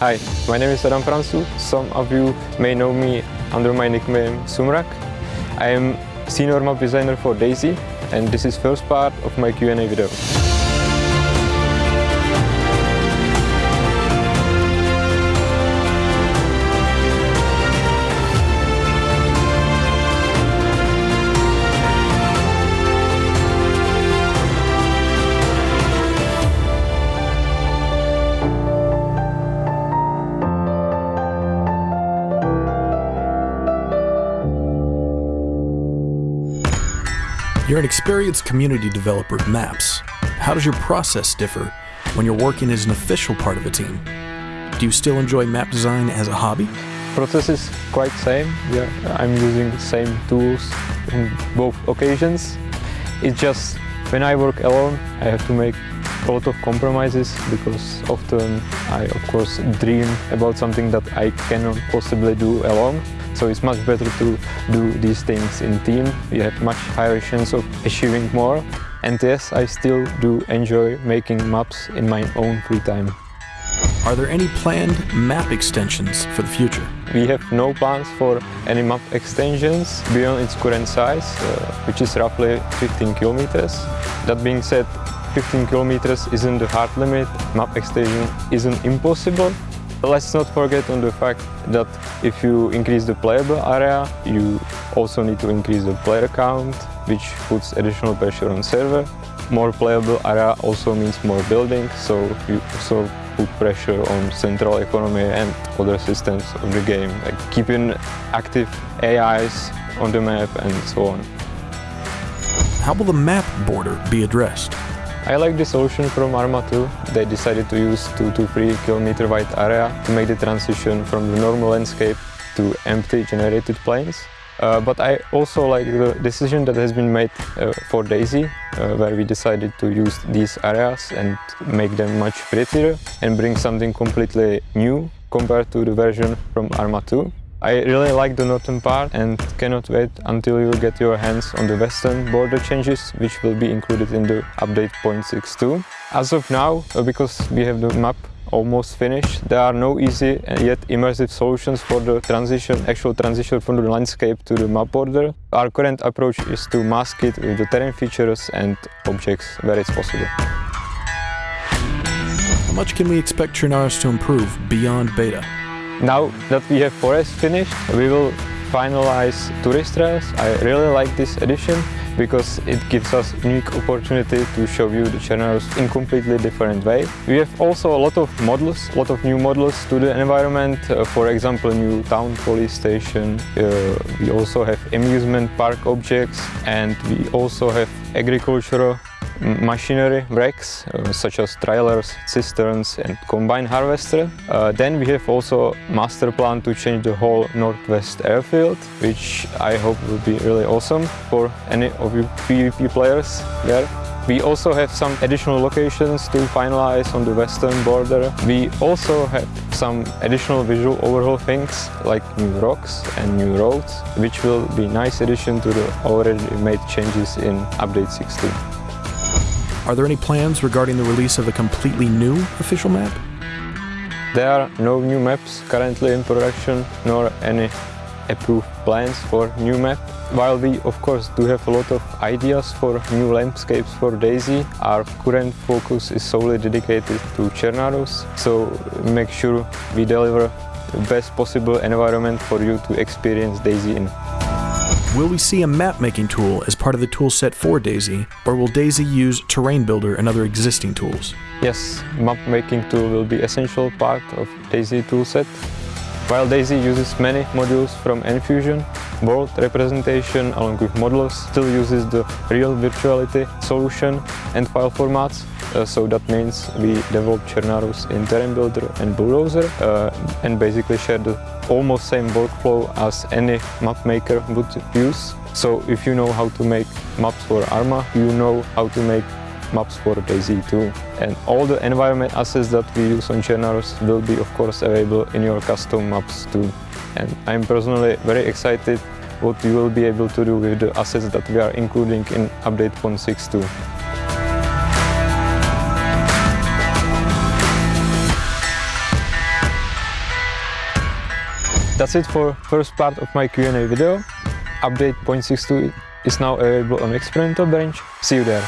Hi, my name is Adam Francu. Some of you may know me under my nickname Sumrak. I am senior map designer for DayZ and this is first part of my Q&A video. You're an experienced community developer of maps. How does your process differ when you're working as an official part of a team? Do you still enjoy map design as a hobby? Process is quite same. Yeah, I'm using the same tools in both occasions. It's just when I work alone, I have to make a lot of compromises because often I of course dream about something that I cannot possibly do alone. So it's much better to do these things in team. You have much higher chance of achieving more. And yes, I still do enjoy making maps in my own free time. Are there any planned map extensions for the future? We have no plans for any map extensions beyond its current size, uh, which is roughly 15 kilometers. That being said, 15 kilometers isn't the hard limit, map extension isn't impossible, Let's not forget on the fact that if you increase the playable area, you also need to increase the player count, which puts additional pressure on server. More playable area also means more building, so you also put pressure on central economy and other systems of the game, like keeping active AIs on the map and so on. How will the map border be addressed? I like the solution from Arma 2. They decided to use 2 to 3 kilometer wide area to make the transition from the normal landscape to empty generated planes. Uh, but I also like the decision that has been made uh, for DayZ, uh, where we decided to use these areas and make them much prettier and bring something completely new compared to the version from Arma 2. I really like the northern part and cannot wait until you get your hands on the western border changes which will be included in the update 0.62. As of now, uh, because we have the map almost finished, there are no easy yet immersive solutions for the transition, actual transition from the landscape to the map border. Our current approach is to mask it with the terrain features and objects where it's possible. How much can we expect Chernarus to improve beyond beta? Now that we have Forest finished, we will finalize Tourist Trails. I really like this edition because it gives us unique opportunity to show you the channels in completely different way. We have also a lot of models, a lot of new models to the environment. Uh, for example, new town police station. Uh, we also have amusement park objects and we also have agricultural machinery racks uh, such as trailers, cisterns and combine harvester. Uh, then we have also master plan to change the whole northwest airfield, which I hope will be really awesome for any of you PvP players there. We also have some additional locations to finalize on the western border. We also have some additional visual overhaul things like new rocks and new roads, which will be nice addition to the already made changes in update 16. Are there any plans regarding the release of a completely new official map? There are no new maps currently in production, nor any approved plans for new map. While we of course do have a lot of ideas for new landscapes for DayZ, our current focus is solely dedicated to Chernarus, so make sure we deliver the best possible environment for you to experience DayZ in. Will we see a map-making tool as part of the toolset for DayZ, or will DayZ use Terrain Builder and other existing tools? Yes, map-making tool will be essential part of DayZ toolset. While DayZ uses many modules from Enfusion, World representation along with models still uses the real virtuality solution and file formats. Uh, so that means we develop Chernarus in Terrain Builder and Bulldozer uh, and basically share the almost same workflow as any map maker would use. So if you know how to make maps for Arma, you know how to make maps for DayZ too. And all the environment assets that we use on Chernarus will be of course available in your custom maps too. And I'm personally very excited what we will be able to do with the assets that we are including in update 1.6.2. That's it for first part of my Q&A video. Update 0.62 is now available on experimental branch. See you there.